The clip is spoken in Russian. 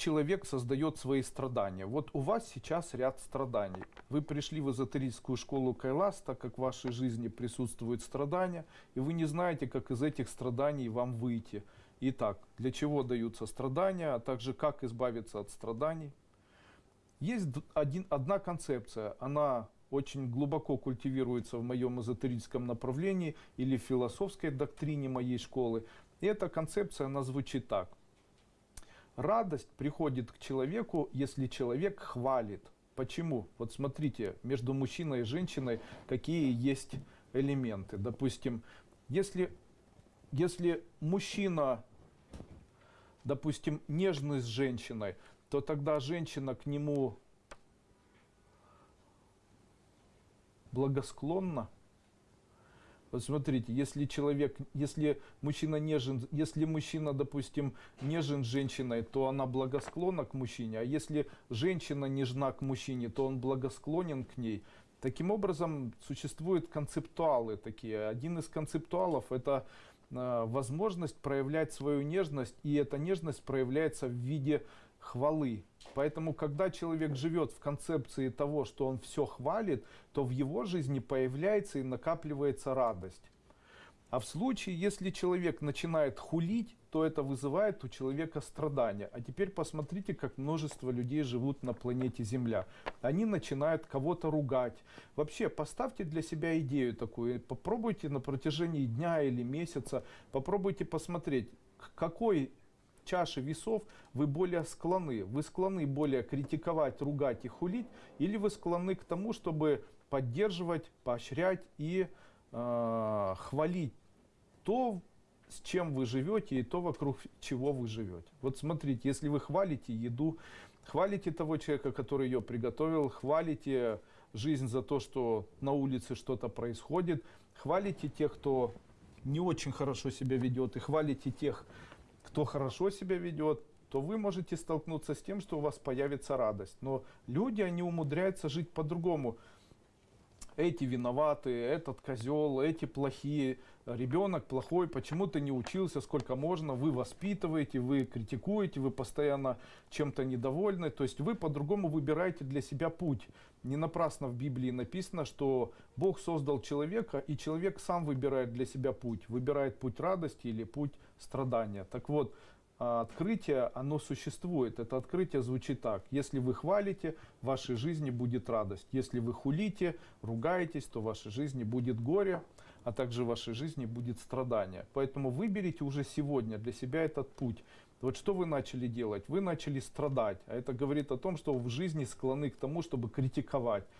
человек создает свои страдания? Вот у вас сейчас ряд страданий. Вы пришли в эзотерическую школу Кайлас, так как в вашей жизни присутствуют страдания, и вы не знаете, как из этих страданий вам выйти. Итак, для чего даются страдания, а также как избавиться от страданий. Есть один, одна концепция, она очень глубоко культивируется в моем эзотерическом направлении или философской доктрине моей школы. И эта концепция, она звучит так. Радость приходит к человеку, если человек хвалит. Почему? Вот смотрите, между мужчиной и женщиной какие есть элементы. Допустим, если, если мужчина, допустим, нежный с женщиной, то тогда женщина к нему благосклонна. Смотрите, если человек, если мужчина нежен, если мужчина, допустим, нежен женщиной, то она благосклонна к мужчине, а если женщина нежна к мужчине, то он благосклонен к ней. Таким образом, существуют концептуалы такие. Один из концептуалов это э, возможность проявлять свою нежность, и эта нежность проявляется в виде хвалы. Поэтому, когда человек живет в концепции того, что он все хвалит, то в его жизни появляется и накапливается радость. А в случае, если человек начинает хулить, то это вызывает у человека страдания. А теперь посмотрите, как множество людей живут на планете Земля. Они начинают кого-то ругать. Вообще, поставьте для себя идею такую. Попробуйте на протяжении дня или месяца, попробуйте посмотреть, к какой чаши весов вы более склонны? Вы склонны более критиковать, ругать и хулить? Или вы склонны к тому, чтобы поддерживать, поощрять и э, хвалить то, с чем вы живете и то, вокруг чего вы живете? Вот смотрите, если вы хвалите еду, хвалите того человека, который ее приготовил, хвалите жизнь за то, что на улице что-то происходит, хвалите тех, кто не очень хорошо себя ведет, и хвалите тех, кто хорошо себя ведет, то вы можете столкнуться с тем, что у вас появится радость. Но люди, они умудряются жить по-другому. Эти виноваты, этот козел, эти плохие, ребенок плохой, почему ты не учился, сколько можно, вы воспитываете, вы критикуете, вы постоянно чем-то недовольны, то есть вы по-другому выбираете для себя путь. Не напрасно в Библии написано, что Бог создал человека, и человек сам выбирает для себя путь, выбирает путь радости или путь страдания. Так вот, открытие, оно существует. Это открытие звучит так. Если вы хвалите, в вашей жизни будет радость. Если вы хулите, ругаетесь, то в вашей жизни будет горе, а также в вашей жизни будет страдание. Поэтому выберите уже сегодня для себя этот путь. Вот что вы начали делать? Вы начали страдать. А это говорит о том, что в жизни склонны к тому, чтобы критиковать.